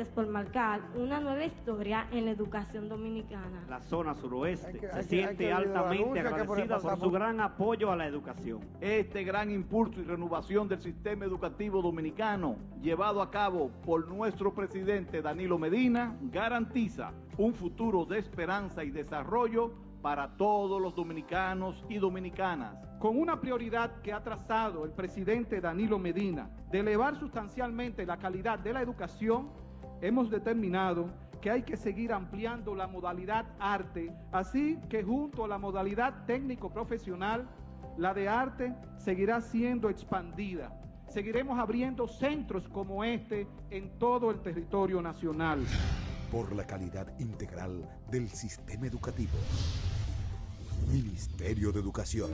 gracias por marcar una nueva historia en la educación dominicana. La zona suroeste que- se hay siente hay que altamente por agradecida por su gran apoyo a la educación. Este gran impulso y renovación del sistema educativo dominicano, llevado a cabo por nuestro presidente Danilo Medina, garantiza un futuro de esperanza y desarrollo para todos los dominicanos y dominicanas. con una prioridad que ha trazado el presidente Danilo Medina de elevar sustancialmente la calidad de la educación, hemos determinado que hay que seguir ampliando la modalidad arte, así que junto a la modalidad técnico-profesional, la de arte seguirá siendo expandida. Seguiremos abriendo centros como este en todo el territorio nacional. por la calidad integral del sistema educativo. Ministerio de Educación.